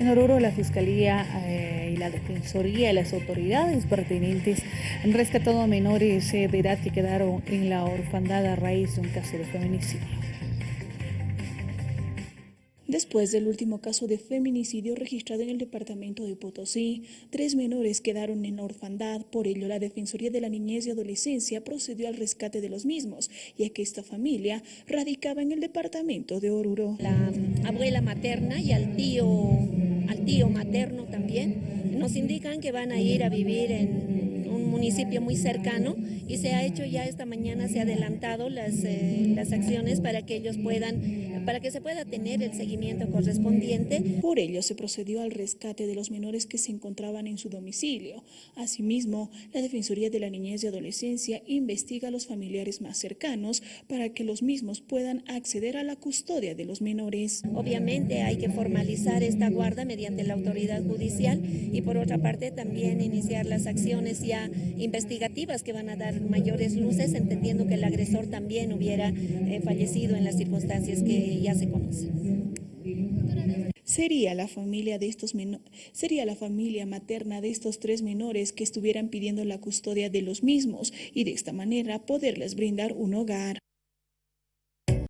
En Oruro, la Fiscalía eh, y la Defensoría y las autoridades pertinentes han rescatado a menores eh, de edad que quedaron en la orfandad a raíz de un caso de feminicidio. Después del último caso de feminicidio registrado en el departamento de Potosí, tres menores quedaron en orfandad, por ello la Defensoría de la Niñez y Adolescencia procedió al rescate de los mismos, ya que esta familia radicaba en el departamento de Oruro. La abuela materna y al tío, tío materno también nos indican que van a ir a vivir en un municipio muy cercano y se ha hecho ya esta mañana, se ha adelantado las, eh, las acciones para que ellos puedan para que se pueda tener el seguimiento correspondiente. Por ello se procedió al rescate de los menores que se encontraban en su domicilio. Asimismo, la Defensoría de la Niñez y Adolescencia investiga a los familiares más cercanos para que los mismos puedan acceder a la custodia de los menores. Obviamente hay que formalizar esta guarda mediante la autoridad judicial y por otra parte también iniciar las acciones ya investigativas que van a dar mayores luces, entendiendo que el agresor también hubiera eh, fallecido en las circunstancias que ya se. Sería la familia de estos sería la familia materna de estos tres menores que estuvieran pidiendo la custodia de los mismos y de esta manera poderles brindar un hogar.